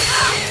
Yeah.